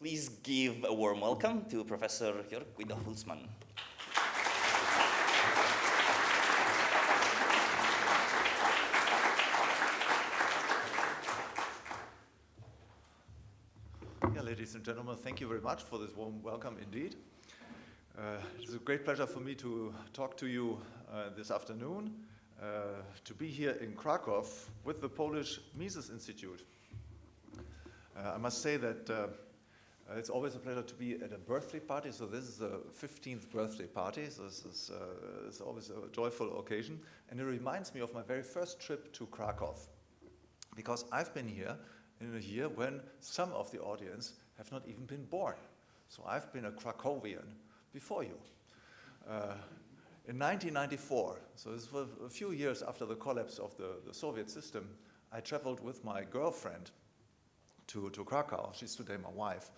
Please give a warm welcome to Professor Jörg Guido Hulsmann. Yeah, ladies and gentlemen, thank you very much for this warm welcome indeed. Uh, it's a great pleasure for me to talk to you uh, this afternoon, uh, to be here in Krakow with the Polish Mises Institute. Uh, I must say that uh, it's always a pleasure to be at a birthday party, so this is the 15th birthday party, so this is uh, it's always a joyful occasion, and it reminds me of my very first trip to Krakow, because I've been here in a year when some of the audience have not even been born. So I've been a Krakowian before you. Uh, in 1994, so this was a few years after the collapse of the, the Soviet system, I traveled with my girlfriend to, to Krakow. She's today my wife.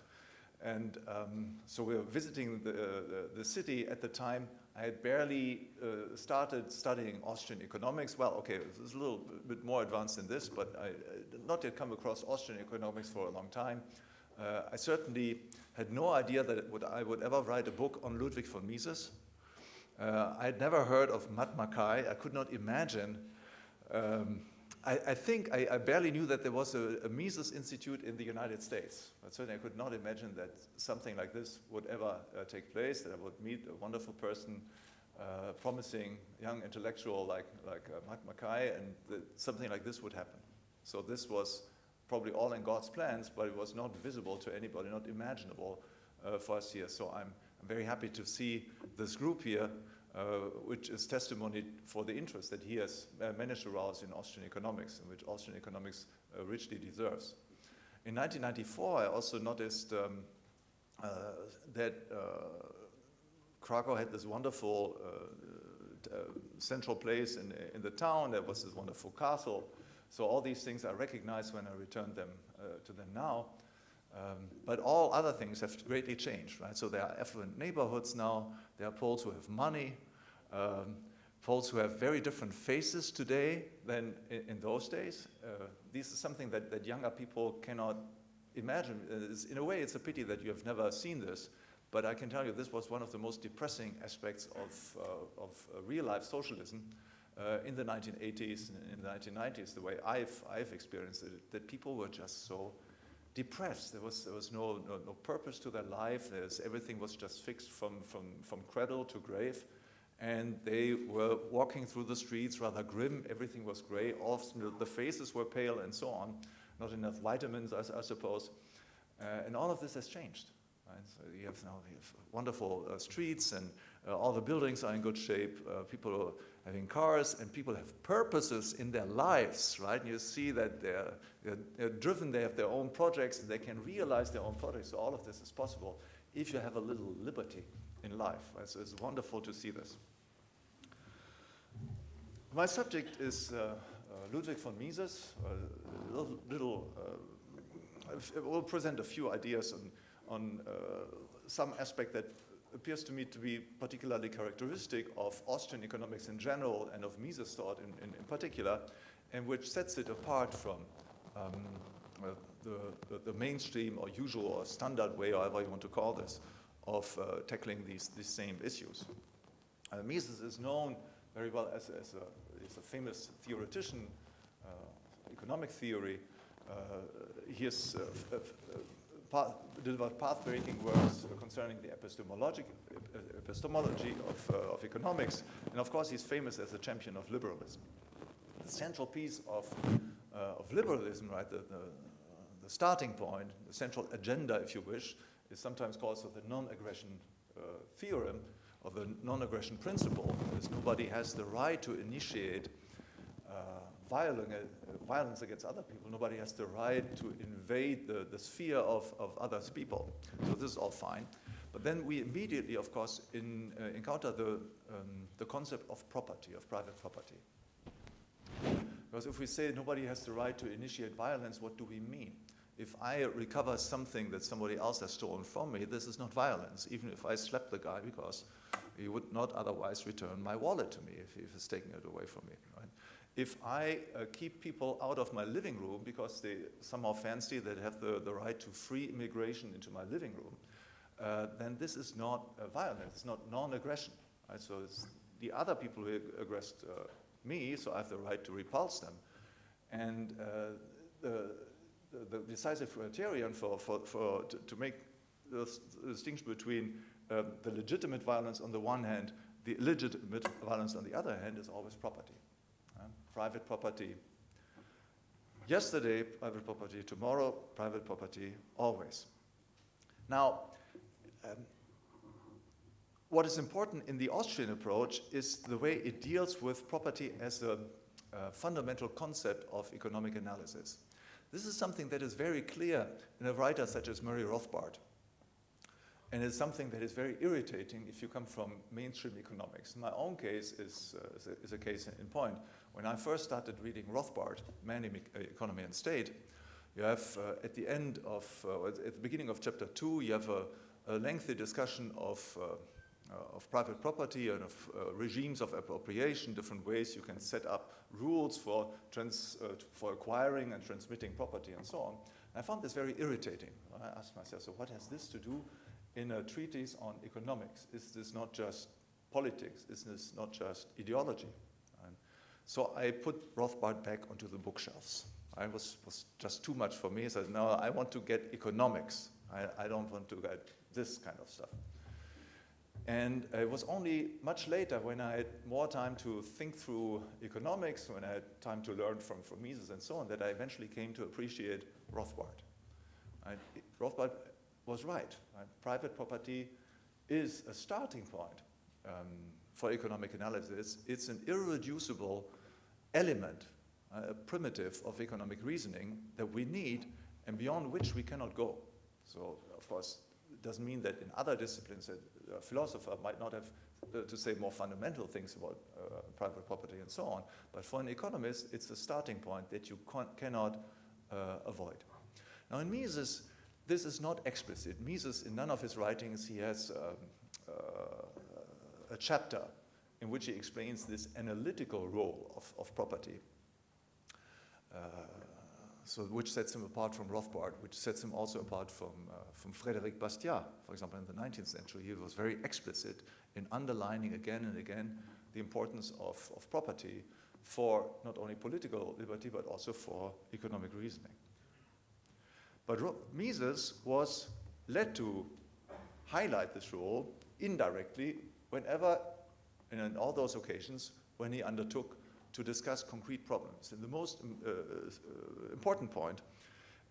And um, so we were visiting the, the, the, city at the time. I had barely uh, started studying Austrian economics. Well, okay, it was a little bit more advanced than this, but I, did not yet come across Austrian economics for a long time. Uh, I certainly had no idea that would, I would ever write a book on Ludwig von Mises. Uh, I had never heard of Mateusz Machaj. I could not imagine um, I, I think I, I, barely knew that there was a, a, Mises Institute in the United States. But certainly I could not imagine that something like this would ever uh, take place, that I would meet a wonderful person, uh, promising young intellectual like, like uh, Mateusz Machaj, and that something like this would happen. So this was probably all in God's plans, but it was not visible to anybody, not imaginable uh, for us here. So I'm, I'm very happy to see this group here which is testimony for the interest that he has uh, managed to rouse in Austrian economics, and which Austrian economics uh, richly deserves. In 1994, I also noticed um, uh, that uh, Krakow had this wonderful uh, central place in, in the town. There was this wonderful castle. So all these things I recognize when I return them to them now. Um, but all other things have greatly changed, right? So there are affluent neighborhoods now, there are Poles who have money, um, Poles who have very different faces today than in, in those days. Uh, this is something that, that younger people cannot imagine. It's, in a way, it's a pity that you have never seen this, but I can tell you this was one of the most depressing aspects of, uh, of uh, real-life socialism uh, in the 1980s and in the 1990s, the way I've, I've experienced it, that people were just so depressed. There was, there was no, no, no purpose to their life. There's, everything was just fixed from, from, from cradle to grave. And they were walking through the streets rather grim. Everything was gray. Often the faces were pale and so on. Not enough vitamins, I, I suppose. Uh, and all of this has changed. Right? So you have now you have wonderful uh, streets and uh, all the buildings are in good shape. Uh, people are having cars and people have purposes in their lives, right? And you see that they're, they're, they're, driven, they have their own projects, and they can realize their own projects. So all of this is possible if you have a little liberty in life. Right? So it's wonderful to see this. My subject is uh, uh, Ludwig von Mises, a little, little uh, I will present a few ideas on, on uh, some aspect that appears to me to be particularly characteristic of Austrian economics in general and of Mises thought in, in, in particular, and which sets it apart from um, uh, the, the, the, mainstream or usual or standard way, however you want to call this, of uh, tackling these, these same issues. Uh, Mises is known very well as, as, a, as a famous theoretician, uh, economic theory. He uh, path, delivered path-breaking works concerning the epistemology, epistemology of, uh, of economics. And of course, he's famous as a champion of liberalism. The central piece of, uh, of liberalism, right, the, the, the, starting point, the central agenda, if you wish, is sometimes called so the non-aggression uh, theorem, or the non-aggression principle, because nobody has the right to initiate uh, violence against other people. Nobody has the right to invade the, the sphere of, of others people. So this is all fine. But then we immediately, of course, in, uh, encounter the, um, the concept of property, of private property. Because if we say nobody has the right to initiate violence, what do we mean? If I recover something that somebody else has stolen from me, this is not violence, even if I slap the guy because he would not otherwise return my wallet to me if he taking it away from me. Right? If I uh, keep people out of my living room because they somehow fancy that have the, the right to free immigration into my living room, uh, then this is not uh, violence, it's not non-aggression. Right? So it's the other people who aggressed uh, me, so I have the right to repulse them. And uh, the, the, decisive criterion for, for, for to, to make the, distinction between um, the legitimate violence on the one hand, the illegitimate violence on the other hand is always property. Private property. Yesterday, private property. Tomorrow, private property, always. Now, um, what is important in the Austrian approach is the way it deals with property as a, a fundamental concept of economic analysis. This is something that is very clear in a writer such as Murray Rothbard. And it's something that is very irritating if you come from mainstream economics. My own case is, uh, is, a, is, a, case in point. When I first started reading Rothbard, Man, uh, Economy and State, you have uh, at the end of, uh, at the beginning of chapter two, you have a, a lengthy discussion of, uh, uh, of private property and of regimes of appropriation, different ways you can set up rules for, trans, for acquiring and transmitting property and so on. I found this very irritating. I asked myself, so what has this to do in a treatise on economics? Is this not just politics? Is this not just ideology? So I put Rothbard back onto the bookshelves. I was, was just too much for me. So now I want to get economics. I, I don't want to get this kind of stuff. And it was only much later when I had more time to think through economics, when I had time to learn from, from Mises and so on, that I eventually came to appreciate Rothbard. Rothbard was right, right, Private property is a starting point um, for economic analysis. It's an irreducible element, uh, a primitive of economic reasoning that we need and beyond which we cannot go. So, of course, it doesn't mean that in other disciplines a philosopher might not have uh, to say more fundamental things about uh, private property and so on, but for an economist, it's a starting point that you cannot uh, avoid. Now, in Mises, this is not explicit. Mises, in none of his writings, he has um, uh, a chapter in which he explains this analytical role of, of property, uh, so which sets him apart from Rothbard, which sets him also apart from, uh, from Frédéric Bastiat, for example, in the 19th century. He was very explicit in underlining again and again the importance of, of property for not only political liberty, but also for economic reasoning. But Mises was led to highlight this role indirectly whenever, and in all those occasions, when he undertook to discuss concrete problems. And the most um, uh, uh, important point,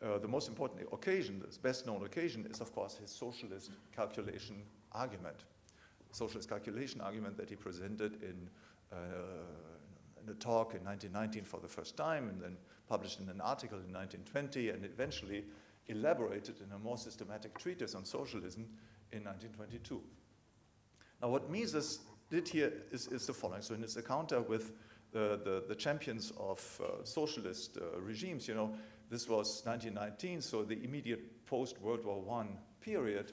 uh, the most important occasion, the best known occasion, is of course his socialist calculation argument. Socialist calculation argument that he presented in, uh, in a talk in 1919 for the first time, and then published in an article in 1920, and eventually elaborated in a more systematic treatise on socialism in 1922. Now, what Mises did here is, is the following. So in his encounter with the, the, the champions of uh, socialist uh, regimes, you know, this was 1919, so the immediate post-World War I period,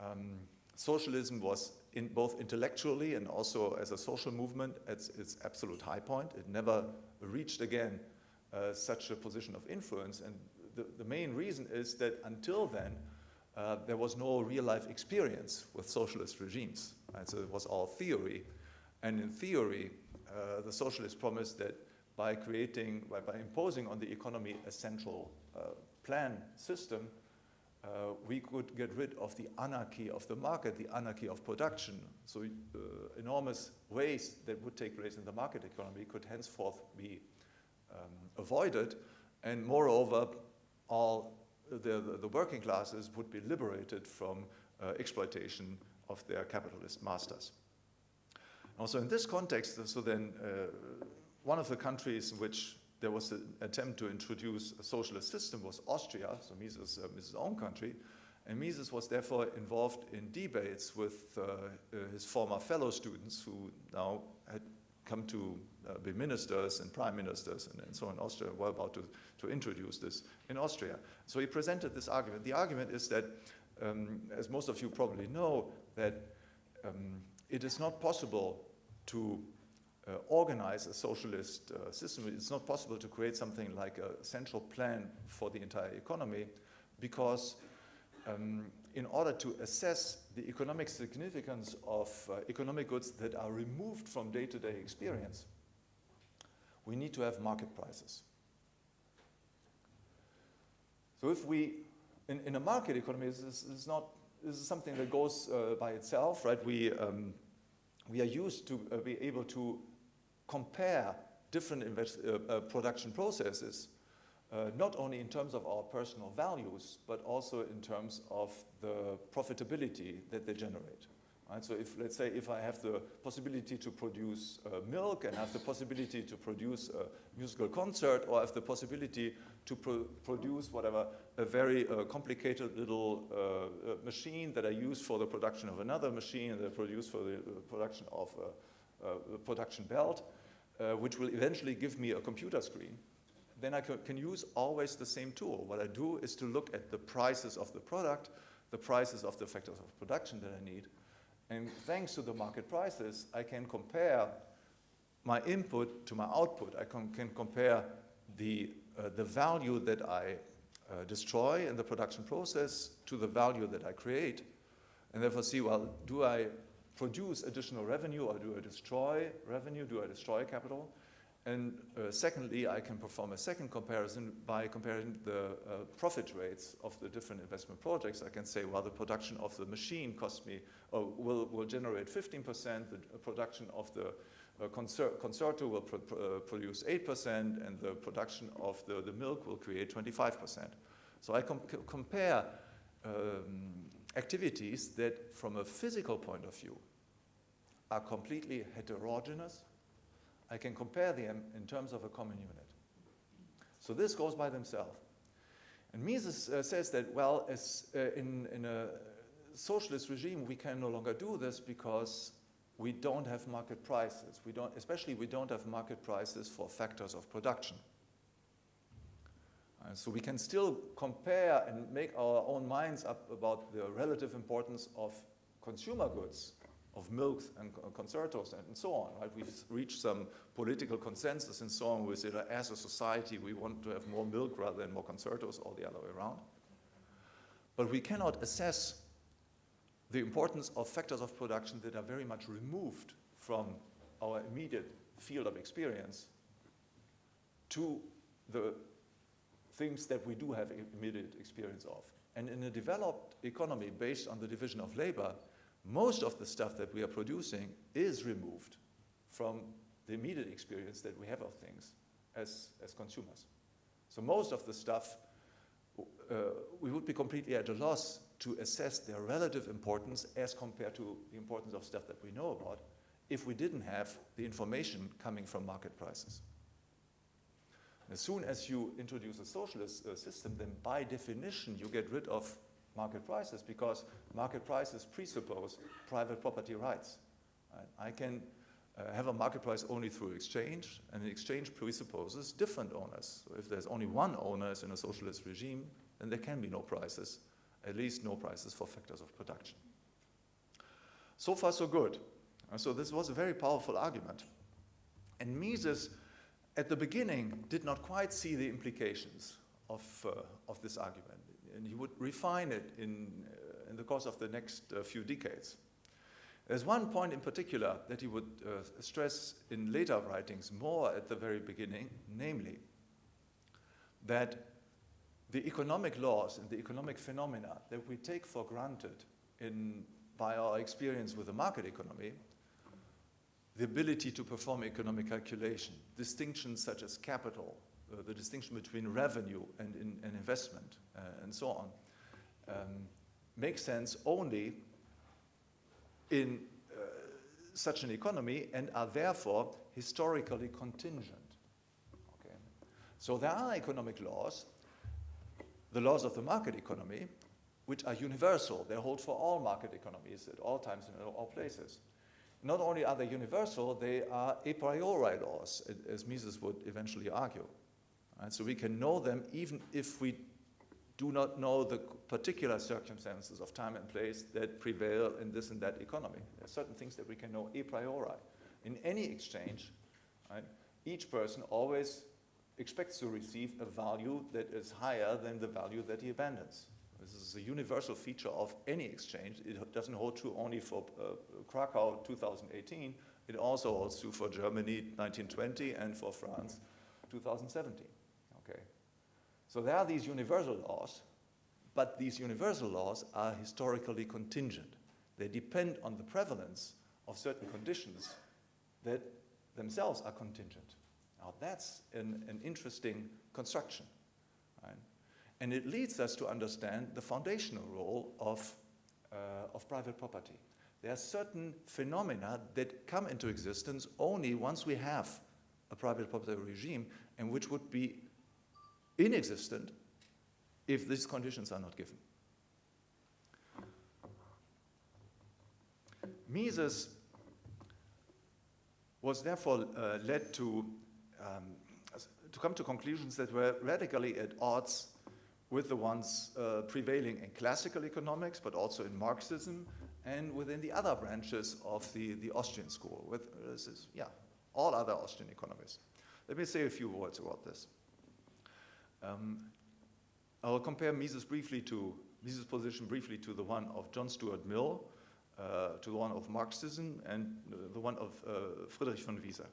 um, socialism was in both intellectually and also as a social movement at its absolute high point. It never reached again uh, such a position of influence, and the, the main reason is that until then, uh, there was no real life experience with socialist regimes. So it was all theory. And in theory, uh, the socialists promised that by creating, by, by, imposing on the economy a central uh, plan system, uh, we could get rid of the anarchy of the market, the anarchy of production. So uh, enormous waste that would take place in the market economy could henceforth be um, avoided. And moreover, all the, the, the, working classes would be liberated from uh, exploitation of their capitalist masters. Also in this context, so then uh, one of the countries in which there was an attempt to introduce a socialist system was Austria, so Mises' uh, Mises' own country, and Mises was therefore involved in debates with uh, uh, his former fellow students who now had come to uh, be ministers and prime ministers and, and so on. Austria were about to, to introduce this in Austria. So he presented this argument. The argument is that, um, as most of you probably know, that um, it is not possible to uh, organize a socialist uh, system. It's not possible to create something like a central plan for the entire economy because um, in order to assess the economic significance of uh, economic goods that are removed from day-to-day -day experience, we need to have market prices. So if we, in, in a market economy, this is, not, this is something that goes uh, by itself, right? We, um, we are used to uh, be able to compare different uh, uh, production processes, uh, not only in terms of our personal values, but also in terms of the profitability that they generate. Right? So if, let's say, if I have the possibility to produce uh, milk and have the possibility to produce a musical concert or have the possibility to pro produce whatever, a very uh, complicated little uh, uh machine that I use for the production of another machine that I produce for the uh, production of a, a production belt, uh, which will eventually give me a computer screen, then I can use always the same tool. What I do is to look at the prices of the product, the prices of the factors of production that I need, and thanks to the market prices, I can compare my input to my output. I can, can compare the, uh, the value that I uh, destroy in the production process to the value that I create, and therefore see, well, do I produce additional revenue or do I destroy revenue? Do I destroy capital? And uh, secondly, I can perform a second comparison by comparing the uh, profit rates of the different investment projects. I can say, well, the production of the machine cost me, uh, will, will generate 15%, the production of the uh, concerto will pro uh, produce 8%, and the production of the, the milk will create 25%. So I com compare um, activities that, from a physical point of view, are completely heterogeneous. I can compare them in terms of a common unit. So this goes by themselves. And Mises uh, says that, well, as, uh, in, in a socialist regime, we can no longer do this because we don't have market prices. We don't, especially we don't have market prices for factors of production. Uh, so we can still compare and make our own minds up about the relative importance of consumer goods of milks and concertos and, so on. Right? We've reached some political consensus and so on. We say that uh, as a society, we want to have more milk rather than more concertos or the other way around. But we cannot assess the importance of factors of production that are very much removed from our immediate field of experience to the things that we do have immediate experience of. And in a developed economy based on the division of labor, most of the stuff that we are producing is removed from the immediate experience that we have of things as, as consumers. So most of the stuff, uh, we would be completely at a loss to assess their relative importance as compared to the importance of stuff that we know about if we didn't have the information coming from market prices. As soon as you introduce a socialist uh, system, then by definition you get rid of market prices because market prices presuppose private property rights. I can uh, have a market price only through exchange, and the exchange presupposes different owners. So if there's only one owner in a socialist regime, then there can be no prices, at least no prices for factors of production. So far, so good. And so this was a very powerful argument. And Mises, at the beginning, did not quite see the implications of, uh, of this argument and he would refine it in, uh, in the course of the next uh, few decades. There's one point in particular that he would uh, stress in later writings more at the very beginning, namely that the economic laws and the economic phenomena that we take for granted in, by our experience with the market economy, the ability to perform economic calculation, distinctions such as capital, uh, the distinction between revenue and, in, and investment uh, and so on um, makes sense only in uh, such an economy and are therefore historically contingent. Okay. So there are economic laws, the laws of the market economy, which are universal. They hold for all market economies at all times and in all places. Not only are they universal, they are a priori laws, as Mises would eventually argue. Right? So we can know them even if we do not know the particular circumstances of time and place that prevail in this and that economy. There are certain things that we can know a priori. in any exchange, right, each person always expects to receive a value that is higher than the value that he abandons. This is a universal feature of any exchange. It doesn't hold true only for uh, Krakow 2018. It also holds true for Germany 1920 and for France 2017. Okay. So there are these universal laws, but these universal laws are historically contingent. They depend on the prevalence of certain conditions that themselves are contingent. Now that's an, an interesting construction. Right? And it leads us to understand the foundational role of, uh, of private property. There are certain phenomena that come into existence only once we have a private property regime and which would be inexistent if these conditions are not given. Mises was therefore uh, led to, um, to come to conclusions that were radically at odds with the ones uh, prevailing in classical economics, but also in Marxism and within the other branches of the, the Austrian school, with, uh, is, yeah, all other Austrian economists. Let me say a few words about this. Um, I'll compare Mises briefly to Mises' position briefly to the one of John Stuart Mill, uh, to the one of Marxism, and uh, the one of uh, Friedrich von Wieser.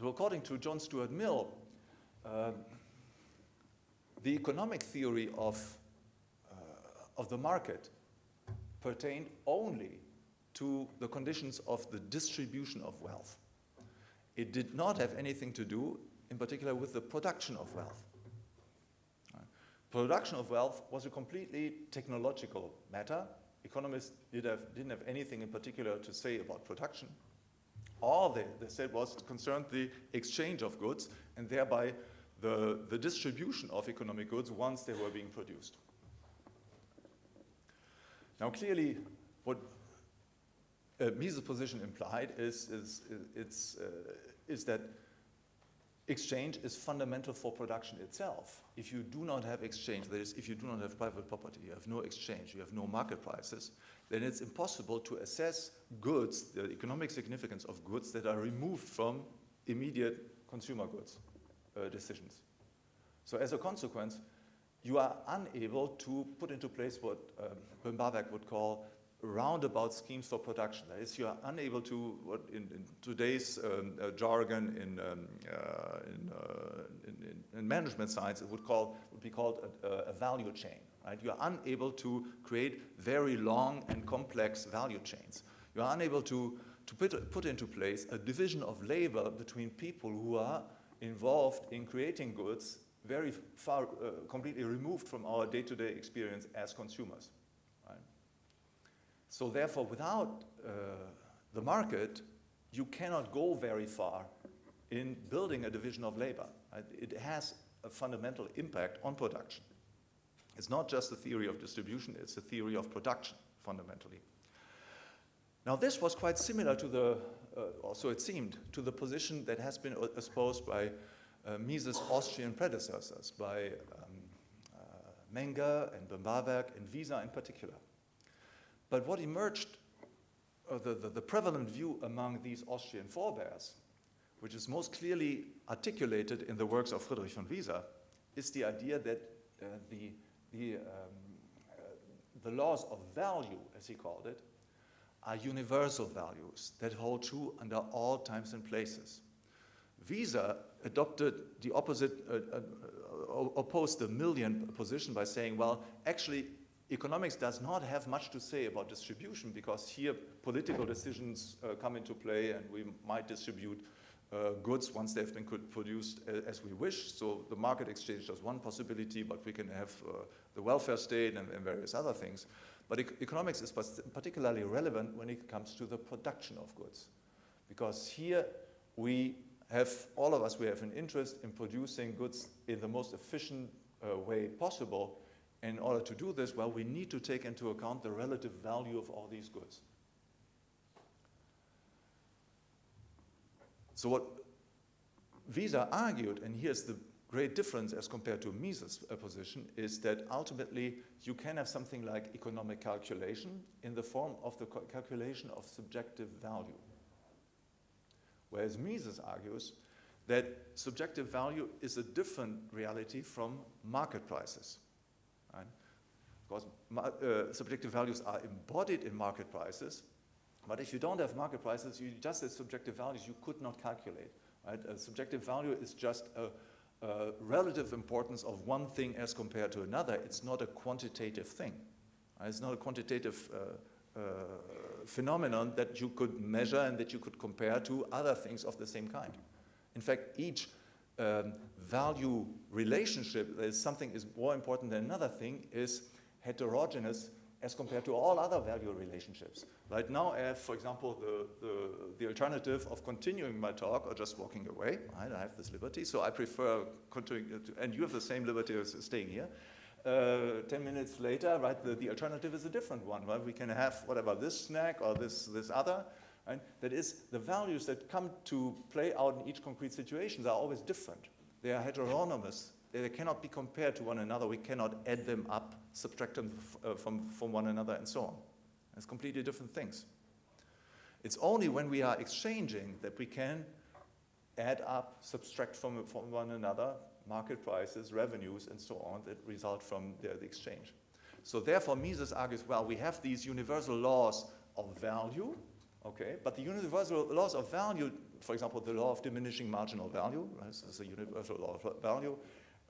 So according to John Stuart Mill, uh, the economic theory of, uh, of the market pertained only to the conditions of the distribution of wealth. It did not have anything to do, in particular, with the production of wealth. Production of wealth was a completely technological matter. Economists did have, didn't have anything in particular to say about production. All they, they said was concerned the exchange of goods and thereby the, the distribution of economic goods once they were being produced. Now clearly what uh, Mises' position implied is, is, is, uh, is that exchange is fundamental for production itself. If you do not have exchange, that is, if you do not have private property, you have no exchange, you have no market prices, then it's impossible to assess goods, the economic significance of goods that are removed from immediate consumer goods uh, decisions. So as a consequence, you are unable to put into place what um, Böhm-Bawerk would call roundabout schemes for production. That is, you are unable to, what in, in today's um, uh, jargon in, um, uh, in, uh, in, in, management science, it would, call, would be called a, a, value chain. Right? You are unable to create very long and complex value chains. You are unable to, to put, put into place a division of labor between people who are involved in creating goods very far, uh, completely removed from our day-to-day -day experience as consumers. So therefore, without uh, the market, you cannot go very far in building a division of labor. Right? It has a fundamental impact on production. It's not just a theory of distribution, it's a theory of production, fundamentally. Now this was quite similar to the, uh, also it seemed, to the position that has been espoused by uh, Mises' Austrian predecessors, by um, uh, Menger and Böhm-Bawerk and Wieser in particular. But what emerged, uh, the, the, the, prevalent view among these Austrian forebears, which is most clearly articulated in the works of Friedrich von Wieser, is the idea that uh, the, the, um, uh, the laws of value, as he called it, are universal values that hold true under all times and places. Wieser adopted the opposite, uh, uh, uh opposed the Millian position by saying, well, actually, economics does not have much to say about distribution because here political decisions uh, come into play and we might distribute uh, goods once they've been produced as we wish. So the market exchange is one possibility, but we can have uh, the welfare state and, and, various other things. But e economics is particularly relevant when it comes to the production of goods. Because here we have, all of us, we have an interest in producing goods in the most efficient uh, way possible in order to do this, well, we need to take into account the relative value of all these goods. So what Wieser argued, and here's the great difference as compared to Mises' position, is that ultimately you can have something like economic calculation in the form of the calculation of subjective value. Whereas Mises argues that subjective value is a different reality from market prices. Because uh, subjective values are embodied in market prices, but if you don't have market prices, you just have subjective values you could not calculate. Right? A subjective value is just a, a relative importance of one thing as compared to another. It's not a quantitative thing. Right? It's not a quantitative uh, uh, phenomenon that you could measure and that you could compare to other things of the same kind. In fact, each um, value relationship, there's something is more important than another thing, is heterogeneous as compared to all other value relationships. Right now I have, for example, the, the, the, alternative of continuing my talk or just walking away. Right? I have this liberty, so I prefer continuing, and you have the same liberty as staying here. Uh, 10 minutes later, right, the, the alternative is a different one, right? We can have whatever, this snack or this, this other, right? That is, the values that come to play out in each concrete situation are always different. They are heteronomous. They cannot be compared to one another. We cannot add them up, subtract them uh, from, from one another, and so on. It's completely different things. It's only when we are exchanging that we can add up, subtract from, from one another, market prices, revenues, and so on that result from the, the exchange. So therefore, Mises argues, well, we have these universal laws of value, okay, but the universal laws of value, for example, the law of diminishing marginal value, right, this is a universal law of value,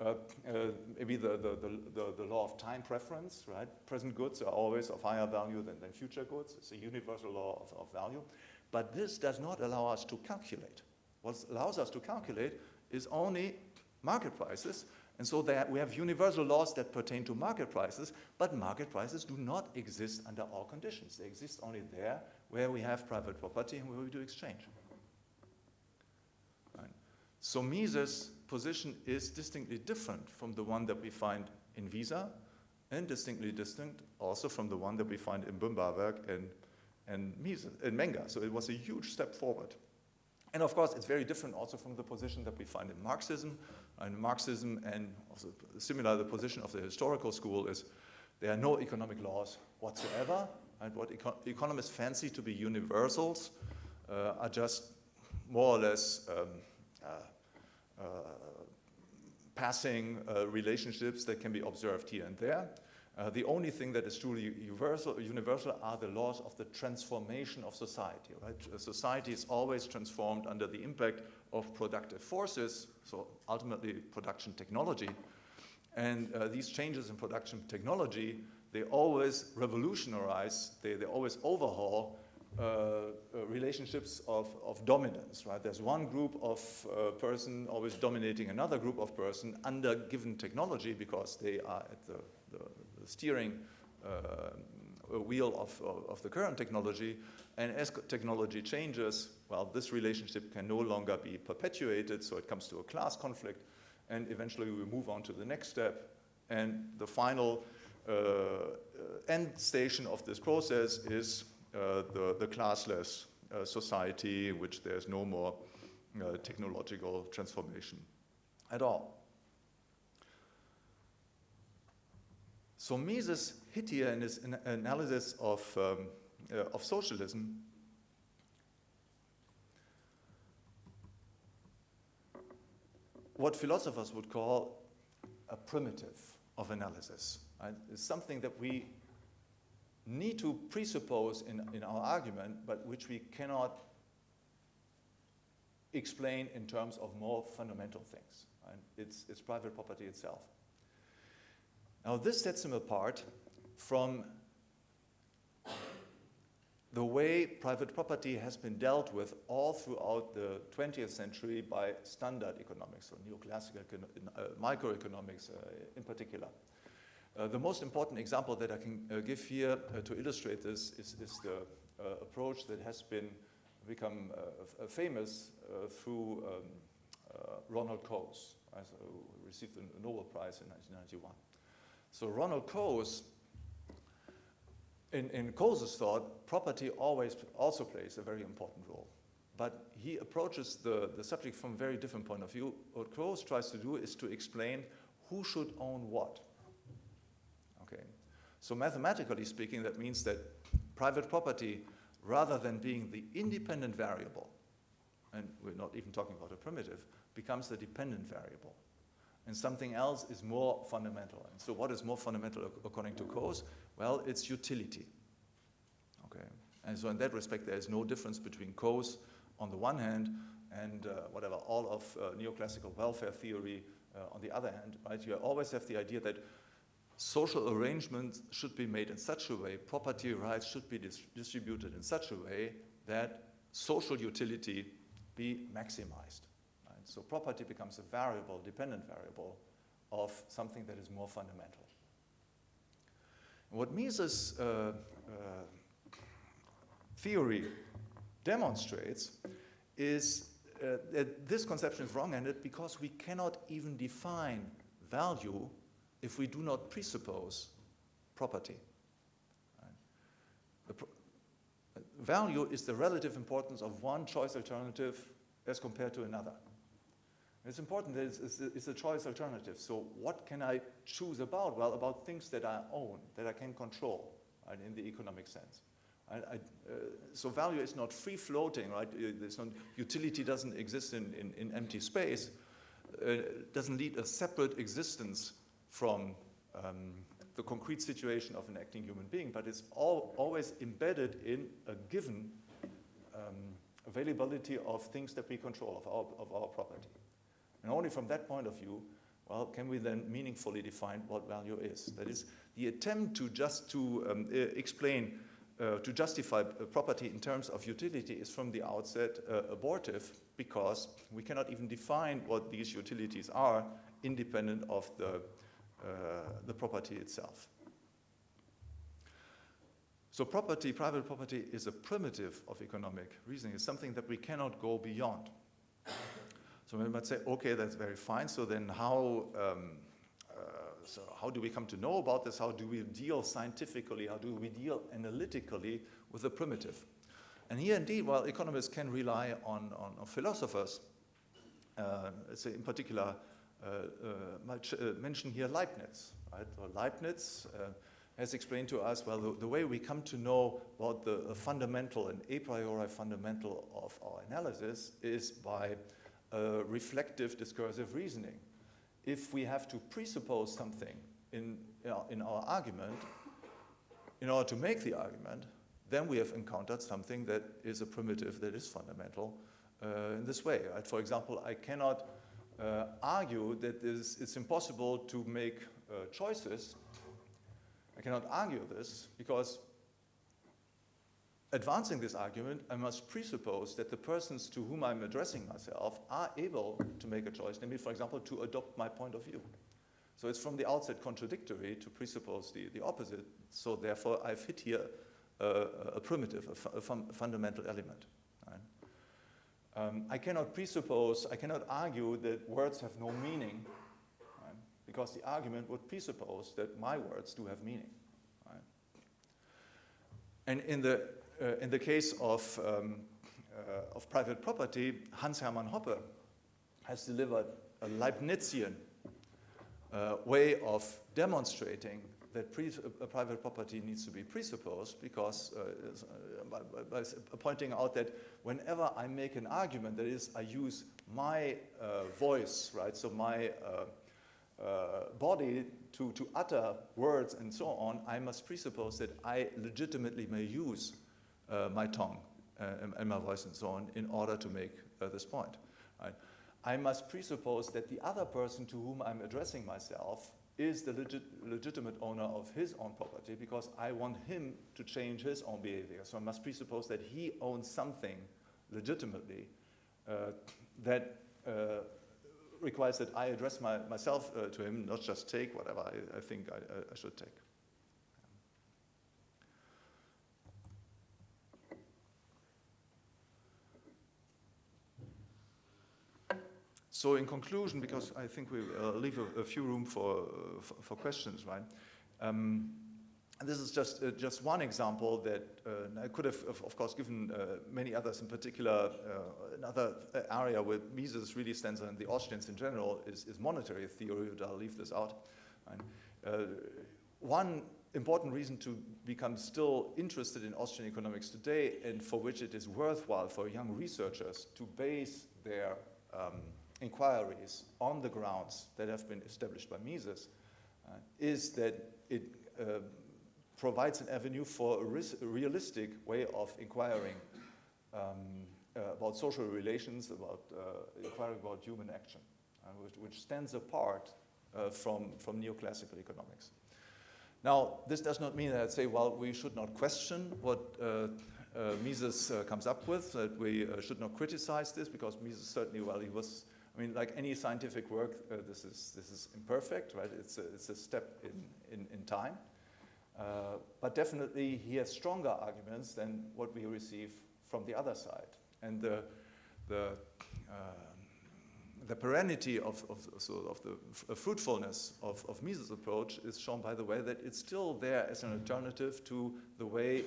Uh, uh, maybe the, the, the, the, law of time preference, right? Present goods are always of higher value than, than future goods. It's a universal law of, of value. But this does not allow us to calculate. What allows us to calculate is only market prices. And so that we have universal laws that pertain to market prices, but market prices do not exist under all conditions. They exist only there where we have private property and where we do exchange. Right. So Mises' position is distinctly different from the one that we find in Wieser and distinctly distinct also from the one that we find in Böhm-Bawerk and, and, and Menger. So it was a huge step forward. And of course, it's very different also from the position that we find in Marxism. And Marxism and also similar, the position of the historical school is there are no economic laws whatsoever. And what eco economists fancy to be universals uh, are just more or less um, uh, passing uh, relationships that can be observed here and there. Uh, the only thing that is truly universal, universal are the laws of the transformation of society. Right? Society is always transformed under the impact of productive forces, so ultimately production technology. And uh, these changes in production technology, they always revolutionize, they, they always overhaul uh, uh, relationships of, of dominance, right? There's one group of uh, person always dominating another group of person under given technology because they are at the, the, the steering uh, wheel of, of, of, the current technology. And as technology changes, well, this relationship can no longer be perpetuated, so it comes to a class conflict, and eventually we move on to the next step. And the final uh, end station of this process is uh, the, the classless uh, society in which there's no more uh, technological transformation at all. So Mises hit here in his analysis of, um, uh, of socialism what philosophers would call a primitive of analysis. Right? It's something that we need to presuppose in, in our argument, but which we cannot explain in terms of more fundamental things. It's, it's private property itself. Now this sets him apart from the way private property has been dealt with all throughout the 20th century by standard economics, or neoclassical uh, microeconomics uh, in particular. Uh, the most important example that I can uh, give here uh, to illustrate this is, is the approach that has been become famous through um, Ronald Coase, who received the Nobel Prize in 1991. So Ronald Coase, in, in Coase's thought, property always also plays a very important role. But he approaches the, the subject from a very different point of view. What Coase tries to do is to explain who should own what. So mathematically speaking, that means that private property, rather than being the independent variable, and we're not even talking about a primitive, becomes the dependent variable. And something else is more fundamental. And so what is more fundamental according to Coase? Well, it's utility. Okay. And so in that respect, there is no difference between Coase on the one hand and uh, whatever, all of uh, neoclassical welfare theory uh, on the other hand, right? You always have the idea that social arrangements should be made in such a way, property rights should be dis distributed in such a way that social utility be maximized. Right? So property becomes a variable, dependent variable of something that is more fundamental. And what Mises' uh, uh, theory demonstrates is uh, that this conception is wrong-ended because we cannot even define value if we do not presuppose property. Pro value is the relative importance of one choice alternative as compared to another. It's important that it's, it's, it's, a choice alternative. So what can I choose about? Well, about things that I own, that I can control right, in the economic sense. I, I, uh, so value is not free floating, right? Uh, there's no, utility doesn't exist in, in, in empty space. Uh, doesn't lead a separate existence from um, the concrete situation of an acting human being, but it's all, always embedded in a given um, availability of things that we control, of our, of our property. And only from that point of view, well, can we then meaningfully define what value is? That is, the attempt to just to um, uh, explain, uh, to justify property in terms of utility is from the outset uh, abortive because we cannot even define what these utilities are independent of the uh, the property itself. So property, private property, is a primitive of economic reasoning. It's something that we cannot go beyond. So we might say, okay, that's very fine. So then how, um, uh, so how do we come to know about this? How do we deal scientifically? How do we deal analytically with the primitive? And here indeed, while economists can rely on, on, on philosophers, uh, in particular uh, uh, uh, mention here Leibniz. Right? Or Leibniz has explained to us, well, the, the, way we come to know what the fundamental and a priori fundamental of our analysis is by reflective discursive reasoning. If we have to presuppose something in, in our argument, in order to make the argument, then we have encountered something that is a primitive that is fundamental uh, in this way. Right? For example, I cannot uh, argue that it's impossible to make uh, choices. I cannot argue this because advancing this argument, I must presuppose that the persons to whom I'm addressing myself are able to make a choice, namely, for example, to adopt my point of view. So it's from the outset contradictory to presuppose the, the opposite. So therefore, I've hit here uh, a primitive, a, fu a fundamental element. Um, I cannot presuppose, I cannot argue that words have no meaning, right? because the argument would presuppose that my words do have meaning. And in the, uh, in the case of, um, uh, of private property, Hans Hermann Hoppe has delivered a Leibnizian uh, way of demonstrating that uh, private property needs to be presupposed because uh, uh, by, by, by, pointing out that whenever I make an argument, that is, I use my uh, voice, right, so my uh, uh, body to, to utter words and so on, I must presuppose that I legitimately may use my tongue and, and, my voice and so on in order to make this point. Right? I must presuppose that the other person to whom I'm addressing myself is the legit legitimate owner of his own property because I want him to change his own behavior. So I must presuppose that he owns something legitimately uh, that uh, requires that I address my, myself uh, to him, not just take whatever I, I think I, I, should take. So in conclusion, because I think we uh, leave a, a, few room for, uh, for, for, questions, right? Um, this is just uh, just one example that uh, I could have, of course, given uh, many others. In particular, uh, another area where Mises really stands on the Austrians in general is, is monetary theory. But I'll leave this out. Right? one important reason to become still interested in Austrian economics today and for which it is worthwhile for young researchers to base their um, inquiries on the grounds that have been established by Mises uh, is that it uh, provides an avenue for a, realistic way of inquiring um, uh, about social relations, about uh, inquiring about human action, uh, which, which, stands apart uh, from, from neoclassical economics. Now, this does not mean that I say, well, we should not question what Mises comes up with, that we should not criticize this, because Mises certainly, well, he was I mean, like any scientific work, uh, this, is, this is imperfect, right? It's a, it's a step in, in, in time. Uh, but definitely he has stronger arguments than what we receive from the other side. And the, the, uh, the perennity of, of, so of the fruitfulness of, of Mises' approach is shown by the way that it's still there as an alternative to the way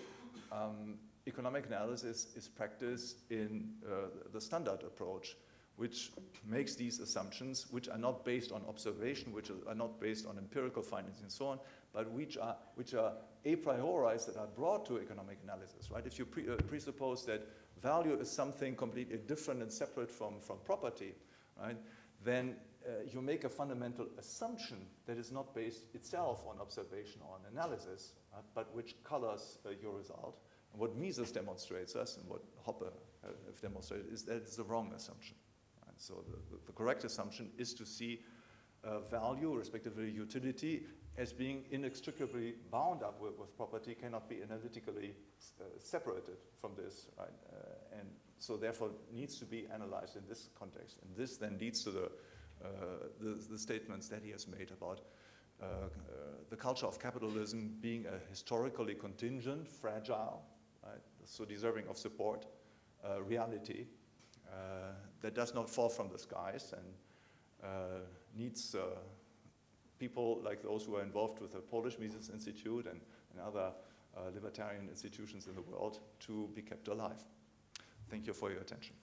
um, economic analysis is practiced in uh, the standard approach which makes these assumptions, which are not based on observation, which are not based on empirical findings and so on, but which are, which are a priori that are brought to economic analysis, right? If you pre uh, presuppose that value is something completely different and separate from, from property, right, then uh, you make a fundamental assumption that is not based itself on observation or on analysis, uh, but which colors uh, your result. And what Mises demonstrates us and what Hoppe uh, have demonstrated is that it's the wrong assumption. So the, the, correct assumption is to see uh, value, respectively utility, as being inextricably bound up with, with property, cannot be analytically uh, separated from this, right? Uh, and so therefore needs to be analyzed in this context. And this then leads to the, uh, the, the, statements that he has made about uh, uh, the culture of capitalism being a historically contingent, fragile, right? so deserving of support, reality, that does not fall from the skies and uh, needs uh, people like those who are involved with the Polish Mises Institute and, and other libertarian institutions in the world to be kept alive. Thank you for your attention.